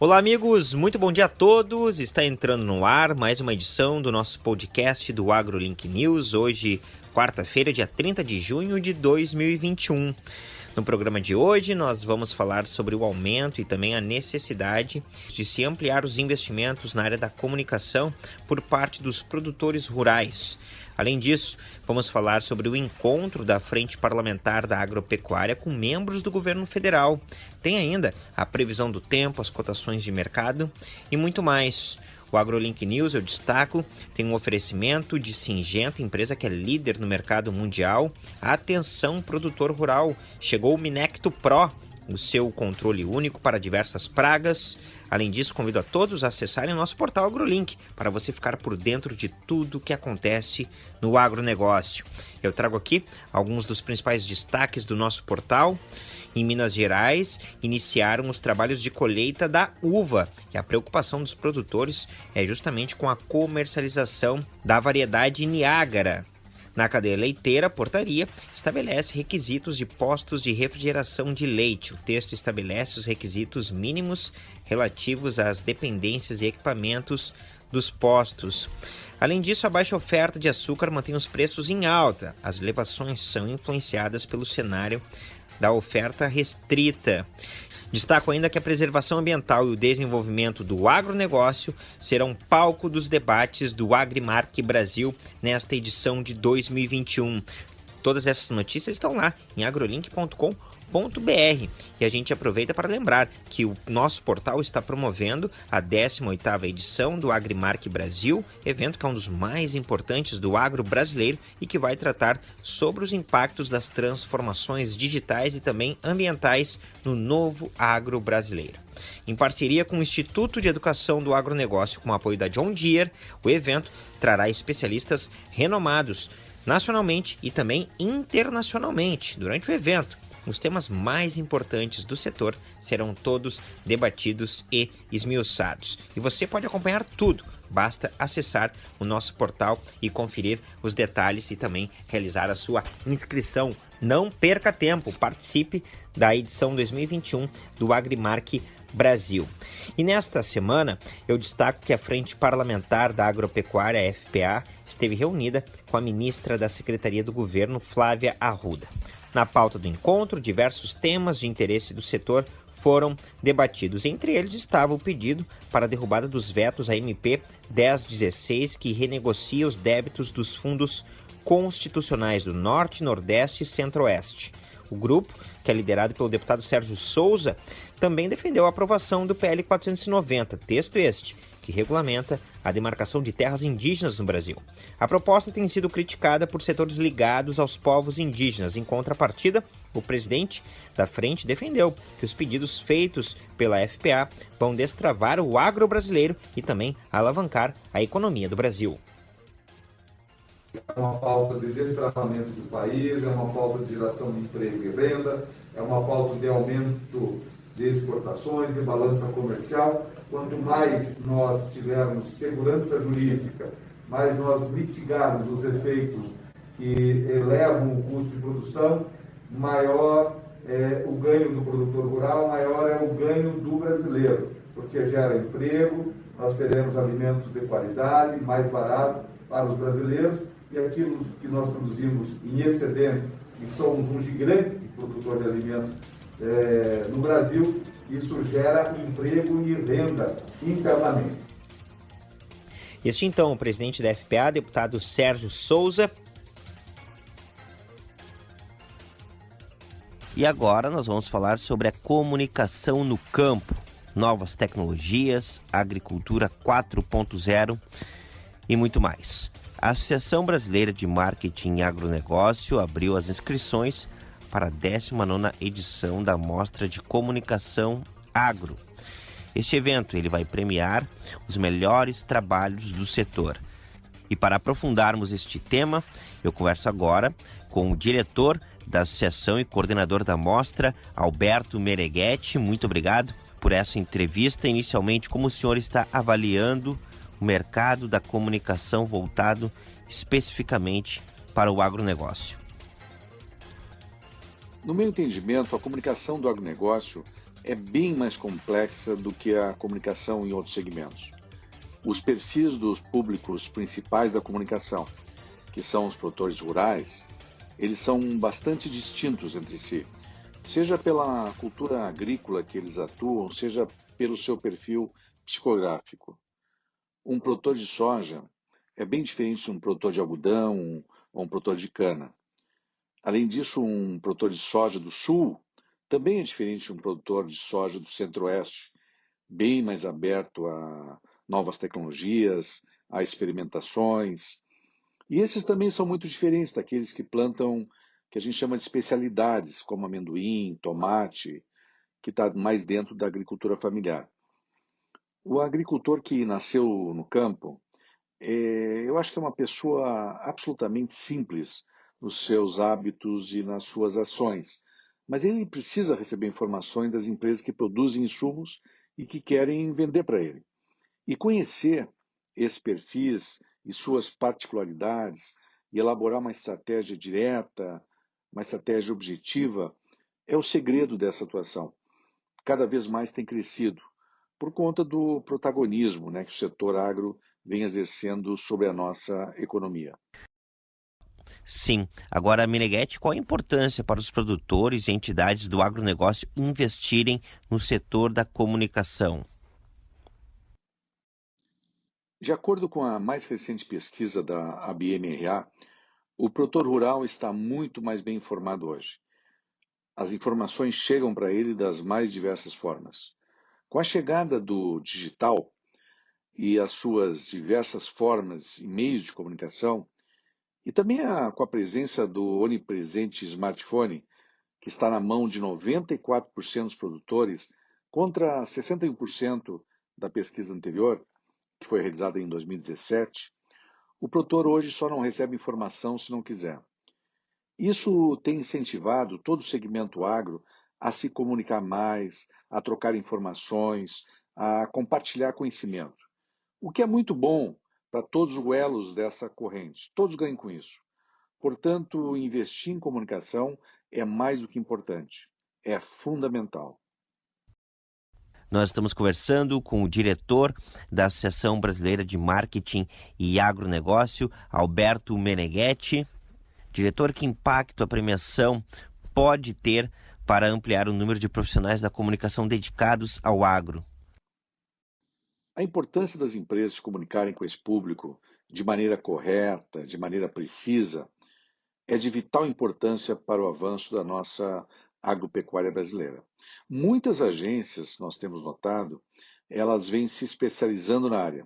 Olá, amigos, muito bom dia a todos. Está entrando no ar mais uma edição do nosso podcast do AgroLink News. Hoje, quarta-feira, dia 30 de junho de 2021. No programa de hoje, nós vamos falar sobre o aumento e também a necessidade de se ampliar os investimentos na área da comunicação por parte dos produtores rurais. Além disso, vamos falar sobre o encontro da Frente Parlamentar da Agropecuária com membros do governo federal. Tem ainda a previsão do tempo, as cotações de mercado e muito mais. O AgroLink News, eu destaco, tem um oferecimento de Singenta, empresa que é líder no mercado mundial. Atenção, produtor rural, chegou o Minecto Pro, o seu controle único para diversas pragas. Além disso, convido a todos a acessarem o nosso portal AgroLink para você ficar por dentro de tudo o que acontece no agronegócio. Eu trago aqui alguns dos principais destaques do nosso portal em Minas Gerais, iniciaram os trabalhos de colheita da uva. E a preocupação dos produtores é justamente com a comercialização da variedade Niágara. Na cadeia leiteira, a portaria estabelece requisitos de postos de refrigeração de leite. O texto estabelece os requisitos mínimos relativos às dependências e equipamentos dos postos. Além disso, a baixa oferta de açúcar mantém os preços em alta. As elevações são influenciadas pelo cenário da oferta restrita. Destaco ainda que a preservação ambiental e o desenvolvimento do agronegócio serão palco dos debates do Agrimark Brasil nesta edição de 2021. Todas essas notícias estão lá em agrolink.com.br E a gente aproveita para lembrar que o nosso portal está promovendo a 18ª edição do Agrimark Brasil, evento que é um dos mais importantes do agro brasileiro e que vai tratar sobre os impactos das transformações digitais e também ambientais no novo agro brasileiro. Em parceria com o Instituto de Educação do Agronegócio, com o apoio da John Deere, o evento trará especialistas renomados nacionalmente e também internacionalmente durante o evento os temas mais importantes do setor serão todos debatidos e esmiuçados. E você pode acompanhar tudo. Basta acessar o nosso portal e conferir os detalhes e também realizar a sua inscrição. Não perca tempo, participe da edição 2021 do Agrimark Brasil. E nesta semana eu destaco que a Frente Parlamentar da Agropecuária, FPA, esteve reunida com a ministra da Secretaria do Governo, Flávia Arruda. Na pauta do encontro, diversos temas de interesse do setor foram debatidos. Entre eles estava o pedido para a derrubada dos vetos à MP 1016, que renegocia os débitos dos fundos constitucionais do Norte, Nordeste e Centro-Oeste. O grupo, que é liderado pelo deputado Sérgio Souza, também defendeu a aprovação do PL 490, texto este, que regulamenta a demarcação de terras indígenas no Brasil. A proposta tem sido criticada por setores ligados aos povos indígenas. Em contrapartida, o presidente da frente defendeu que os pedidos feitos pela FPA vão destravar o agro brasileiro e também alavancar a economia do Brasil. É uma pauta de destravamento do país, é uma pauta de geração de emprego e renda, é uma pauta de aumento de exportações, de balança comercial. Quanto mais nós tivermos segurança jurídica, mais nós mitigarmos os efeitos que elevam o custo de produção, maior é o ganho do produtor rural, maior é o ganho do brasileiro, porque gera emprego, nós teremos alimentos de qualidade, mais barato para os brasileiros, e aquilo que nós produzimos em excedente, e somos um gigante produtor de alimentos é, no Brasil, isso gera emprego e renda internamente. Este então, o presidente da FPA, deputado Sérgio Souza. E agora nós vamos falar sobre a comunicação no campo, novas tecnologias, agricultura 4.0 e muito mais. A Associação Brasileira de Marketing e Agronegócio abriu as inscrições para a 19ª edição da Mostra de Comunicação Agro. Este evento ele vai premiar os melhores trabalhos do setor. E para aprofundarmos este tema, eu converso agora com o diretor da associação e coordenador da mostra, Alberto Mereghetti. Muito obrigado por essa entrevista. Inicialmente, como o senhor está avaliando o mercado da comunicação voltado especificamente para o agronegócio? No meu entendimento, a comunicação do agronegócio é bem mais complexa do que a comunicação em outros segmentos. Os perfis dos públicos principais da comunicação, que são os produtores rurais, eles são bastante distintos entre si, seja pela cultura agrícola que eles atuam, seja pelo seu perfil psicográfico. Um produtor de soja é bem diferente de um produtor de algodão ou um produtor de cana. Além disso, um produtor de soja do sul também é diferente de um produtor de soja do centro-oeste, bem mais aberto a novas tecnologias, a experimentações. E esses também são muito diferentes daqueles que plantam, que a gente chama de especialidades, como amendoim, tomate, que está mais dentro da agricultura familiar. O agricultor que nasceu no campo, é, eu acho que é uma pessoa absolutamente simples nos seus hábitos e nas suas ações, mas ele precisa receber informações das empresas que produzem insumos e que querem vender para ele. E conhecer esses perfis e suas particularidades e elaborar uma estratégia direta, uma estratégia objetiva, é o segredo dessa atuação. Cada vez mais tem crescido por conta do protagonismo né, que o setor agro vem exercendo sobre a nossa economia. Sim. Agora, Meneghetti, qual a importância para os produtores e entidades do agronegócio investirem no setor da comunicação? De acordo com a mais recente pesquisa da ABMRA, o produtor rural está muito mais bem informado hoje. As informações chegam para ele das mais diversas formas. Com a chegada do digital e as suas diversas formas e meios de comunicação, e também a, com a presença do onipresente smartphone, que está na mão de 94% dos produtores, contra 61% da pesquisa anterior, que foi realizada em 2017, o produtor hoje só não recebe informação se não quiser. Isso tem incentivado todo o segmento agro a se comunicar mais, a trocar informações, a compartilhar conhecimento. O que é muito bom para todos os elos dessa corrente. Todos ganham com isso. Portanto, investir em comunicação é mais do que importante, é fundamental. Nós estamos conversando com o diretor da Associação Brasileira de Marketing e Agronegócio, Alberto Meneghetti. Diretor, que impacto a premiação pode ter para ampliar o número de profissionais da comunicação dedicados ao agro? A importância das empresas comunicarem com esse público de maneira correta, de maneira precisa, é de vital importância para o avanço da nossa agropecuária brasileira. Muitas agências, nós temos notado, elas vêm se especializando na área.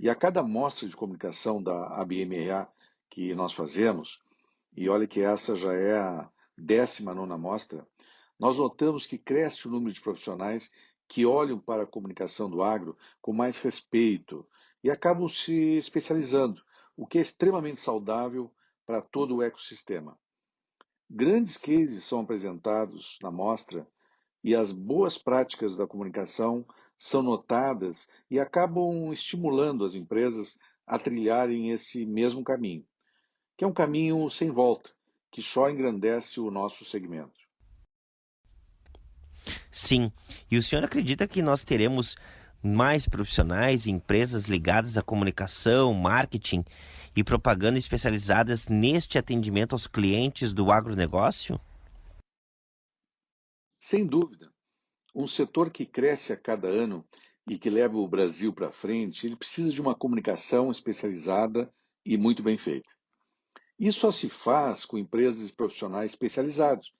E a cada mostra de comunicação da ABMA que nós fazemos, e olha que essa já é a 19 mostra, nós notamos que cresce o número de profissionais que olham para a comunicação do agro com mais respeito e acabam se especializando, o que é extremamente saudável para todo o ecossistema. Grandes cases são apresentados na mostra e as boas práticas da comunicação são notadas e acabam estimulando as empresas a trilharem esse mesmo caminho, que é um caminho sem volta, que só engrandece o nosso segmento. Sim. E o senhor acredita que nós teremos mais profissionais e empresas ligadas à comunicação, marketing e propaganda especializadas neste atendimento aos clientes do agronegócio? Sem dúvida. Um setor que cresce a cada ano e que leva o Brasil para frente, ele precisa de uma comunicação especializada e muito bem feita. Isso só se faz com empresas e profissionais especializados,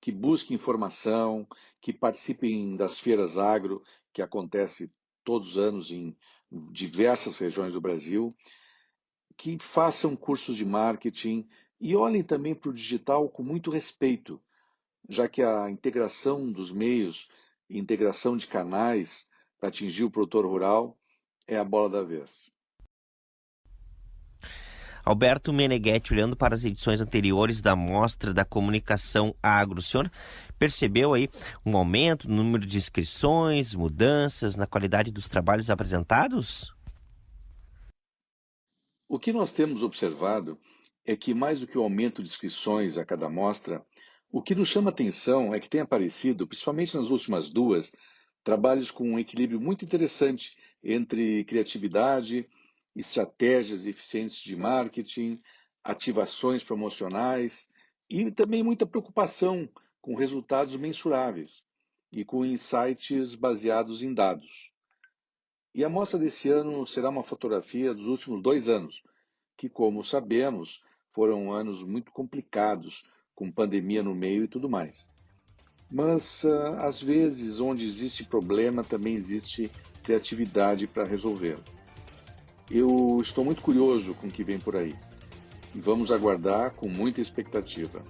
que busquem informação, que participem das feiras agro, que acontece todos os anos em diversas regiões do Brasil, que façam cursos de marketing e olhem também para o digital com muito respeito, já que a integração dos meios, integração de canais para atingir o produtor rural é a bola da vez. Alberto Meneghetti, olhando para as edições anteriores da Mostra da Comunicação Agro, o senhor percebeu aí um aumento no número de inscrições, mudanças na qualidade dos trabalhos apresentados? O que nós temos observado é que, mais do que o aumento de inscrições a cada mostra, O que nos chama atenção é que tem aparecido, principalmente nas últimas duas, trabalhos com um equilíbrio muito interessante entre criatividade, estratégias eficientes de marketing, ativações promocionais e também muita preocupação com resultados mensuráveis e com insights baseados em dados. E a mostra desse ano será uma fotografia dos últimos dois anos, que, como sabemos, foram anos muito complicados, com pandemia no meio e tudo mais. Mas, ah, às vezes, onde existe problema, também existe criatividade para resolver. Eu estou muito curioso com o que vem por aí e vamos aguardar com muita expectativa.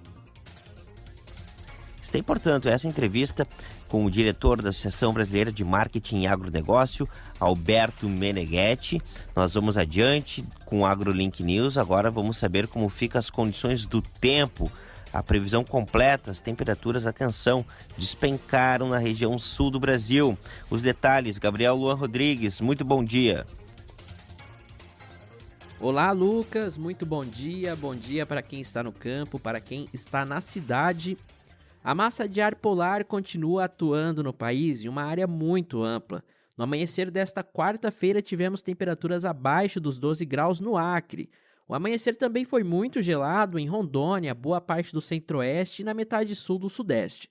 Tem, portanto, essa entrevista com o diretor da Associação Brasileira de Marketing e Agronegócio, Alberto Meneghetti. Nós vamos adiante com o AgroLink News. Agora vamos saber como ficam as condições do tempo. A previsão completa, as temperaturas, atenção, despencaram na região sul do Brasil. Os detalhes, Gabriel Luan Rodrigues, muito bom dia. Olá, Lucas, muito bom dia. Bom dia para quem está no campo, para quem está na cidade a massa de ar polar continua atuando no país em uma área muito ampla. No amanhecer desta quarta-feira, tivemos temperaturas abaixo dos 12 graus no Acre. O amanhecer também foi muito gelado em Rondônia, boa parte do centro-oeste e na metade sul do sudeste.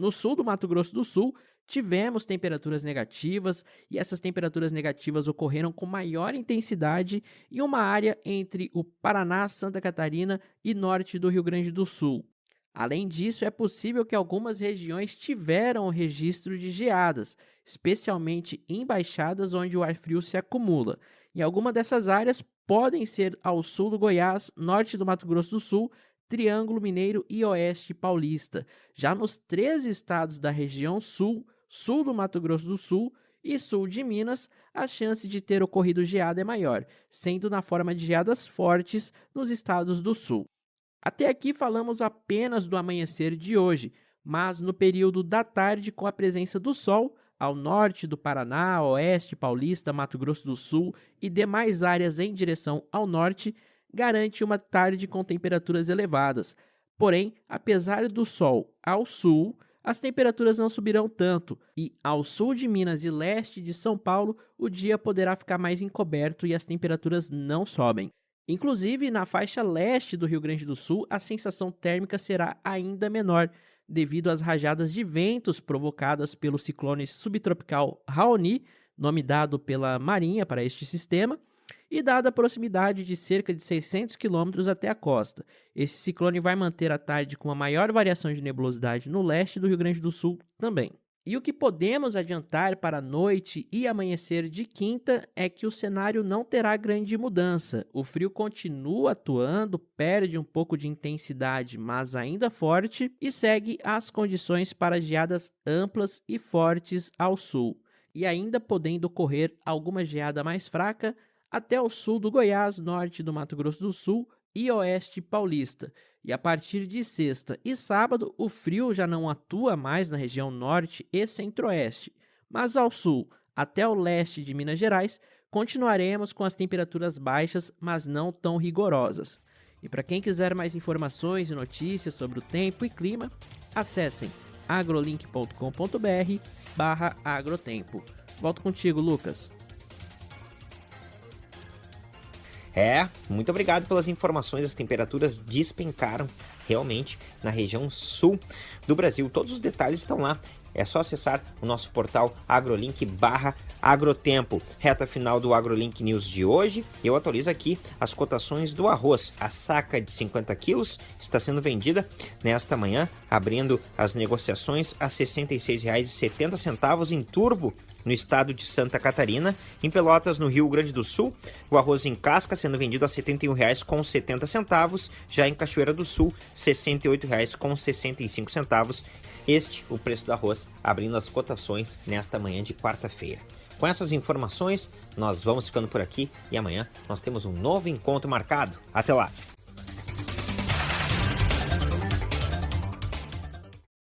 No sul do Mato Grosso do Sul, tivemos temperaturas negativas e essas temperaturas negativas ocorreram com maior intensidade em uma área entre o Paraná, Santa Catarina e norte do Rio Grande do Sul. Além disso, é possível que algumas regiões tiveram o registro de geadas, especialmente em baixadas onde o ar frio se acumula. E algumas dessas áreas podem ser ao sul do Goiás, norte do Mato Grosso do Sul, Triângulo Mineiro e Oeste Paulista. Já nos três estados da região sul, sul do Mato Grosso do Sul e sul de Minas, a chance de ter ocorrido geada é maior, sendo na forma de geadas fortes nos estados do sul. Até aqui falamos apenas do amanhecer de hoje, mas no período da tarde, com a presença do sol, ao norte do Paraná, oeste paulista, Mato Grosso do Sul e demais áreas em direção ao norte, garante uma tarde com temperaturas elevadas. Porém, apesar do sol ao sul, as temperaturas não subirão tanto, e ao sul de Minas e leste de São Paulo, o dia poderá ficar mais encoberto e as temperaturas não sobem. Inclusive, na faixa leste do Rio Grande do Sul, a sensação térmica será ainda menor, devido às rajadas de ventos provocadas pelo ciclone subtropical Raoni, nome dado pela Marinha para este sistema, e dada a proximidade de cerca de 600 quilômetros até a costa. Esse ciclone vai manter a tarde com uma maior variação de nebulosidade no leste do Rio Grande do Sul também. E o que podemos adiantar para a noite e amanhecer de quinta é que o cenário não terá grande mudança. O frio continua atuando, perde um pouco de intensidade, mas ainda forte, e segue as condições para geadas amplas e fortes ao sul, e ainda podendo ocorrer alguma geada mais fraca até o sul do Goiás, norte do Mato Grosso do Sul e oeste paulista. E a partir de sexta e sábado, o frio já não atua mais na região norte e centro-oeste, mas ao sul, até o leste de Minas Gerais, continuaremos com as temperaturas baixas, mas não tão rigorosas. E para quem quiser mais informações e notícias sobre o tempo e clima, acessem agrolink.com.br barra agrotempo. Volto contigo, Lucas. É, muito obrigado pelas informações. As temperaturas despencaram realmente na região sul do Brasil. Todos os detalhes estão lá. É só acessar o nosso portal agrolink barra agrotempo. Reta final do AgroLink News de hoje. Eu atualizo aqui as cotações do arroz. A saca de 50 quilos está sendo vendida nesta manhã, abrindo as negociações a R$ 66,70 em turvo no estado de Santa Catarina. Em Pelotas, no Rio Grande do Sul, o arroz em casca sendo vendido a R$ 71,70. Já em Cachoeira do Sul, R$ 68,65. Este o preço do arroz abrindo as cotações nesta manhã de quarta-feira. Com essas informações, nós vamos ficando por aqui e amanhã nós temos um novo encontro marcado. Até lá!